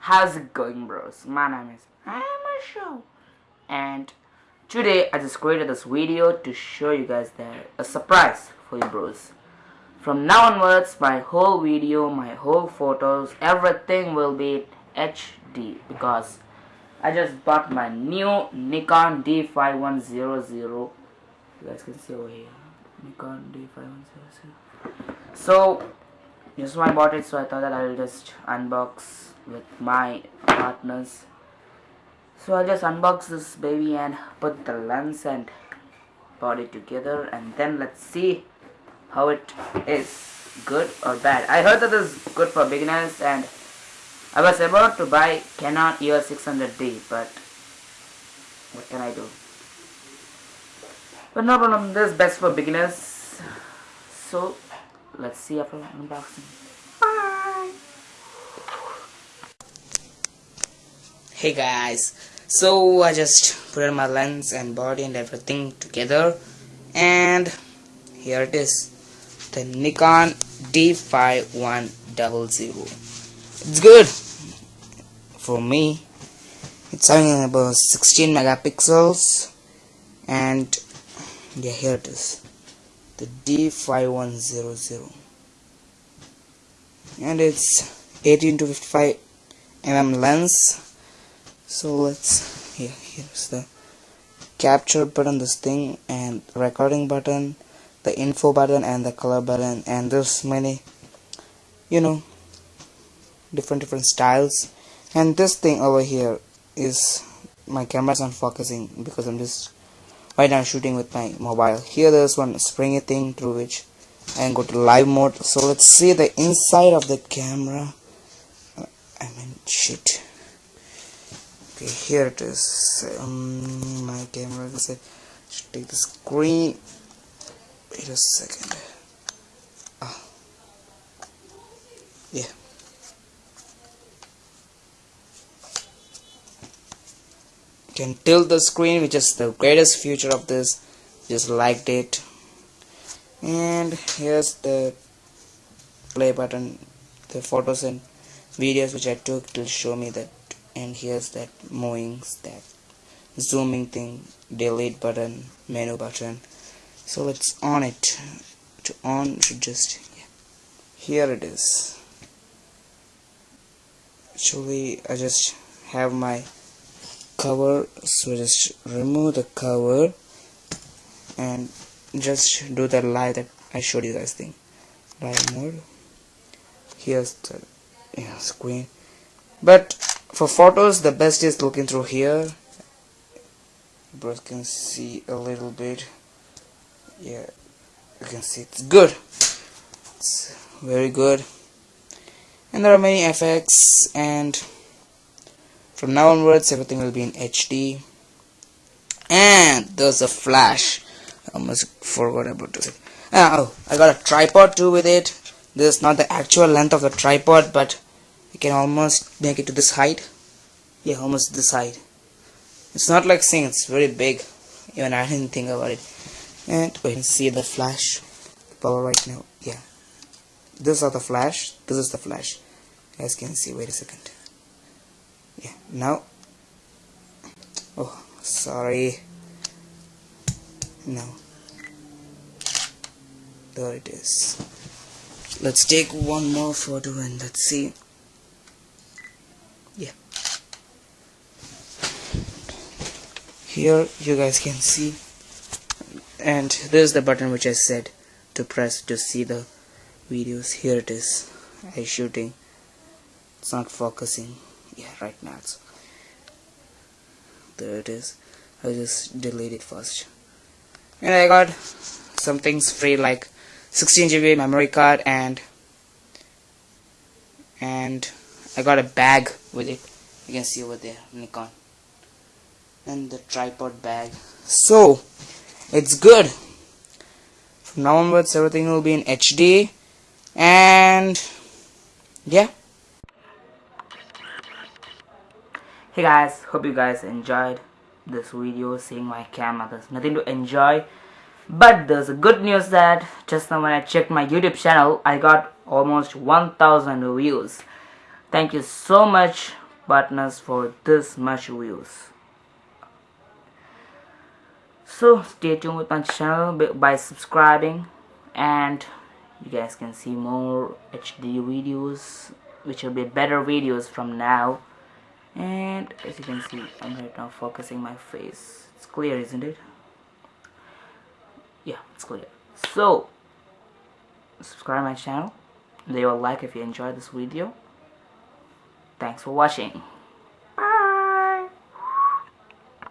How's it going bros? My name is Show and today I just created this video to show you guys that a surprise for you bros. From now onwards my whole video, my whole photos, everything will be HD because I just bought my new Nikon D5100 you guys can see over here Nikon D5100 so this is why I bought it so I thought that I will just unbox with my partners. So I'll just unbox this baby and put the lens and body together and then let's see how it is good or bad. I heard that this is good for beginners and I was about to buy Canon EOS 600D but what can I do? But no problem this is best for beginners. So let's see after unboxing. Bye. Hey guys. So I just put my lens and body and everything together and here it is. The Nikon D5100 it's good. For me it's having about 16 megapixels and yeah here it is the D5100 and it's 18 to 55 mm lens. So let's here here's the capture button this thing and recording button the info button and the color button and there's many you know different different styles. And this thing over here is my camera's not focusing because I'm just right now shooting with my mobile. Here there's one springy thing through which I can go to live mode. So let's see the inside of the camera. I mean shit. Okay here it is. Um, my camera is should take the screen. Wait a second. Ah. Yeah can tilt the screen which is the greatest feature of this. Just liked it. And here's the play button the photos and videos which I took to show me that. And here's that moving that zooming thing delete button menu button. So let's on it. To on should just yeah. here it is. Actually I just have my cover so just remove the cover and just do the live that I showed you guys thing. Live mode. Here's the yeah, screen. But for photos the best is looking through here. You can see a little bit. Yeah you can see it's good. It's very good. And there are many effects and from now onwards everything will be in HD and there's a flash. I almost forgot about it. Ah, oh I got a tripod too with it. This is not the actual length of the tripod but you can almost make it to this height. Yeah almost this height. It's not like saying it's very big. Even I didn't think about it. And we can see the flash. Power right now yeah. This is the flash. This is the flash. As you can see wait a second yeah now oh sorry. No there it is. Let's take one more photo and let's see. Yeah. Here you guys can see. And there's the button which I said to press to see the videos. Here it is. I shooting. It's not focusing yeah right now it's there it is. I'll just delete it first. And I got some things free like 16 GB memory card and and I got a bag with it. You can see over there Nikon. And the tripod bag. So it's good. From now onwards everything will be in HD and yeah hey guys hope you guys enjoyed this video seeing my camera. There's nothing to enjoy but there's a good news that just now when I checked my YouTube channel I got almost 1000 views. Thank you so much partners for this much views. So stay tuned with my channel by subscribing and you guys can see more HD videos which will be better videos from now and as you can see I'm right now focusing my face. It's clear isn't it? Yeah it's clear. So subscribe my channel leave a like if you enjoyed this video. Thanks for watching.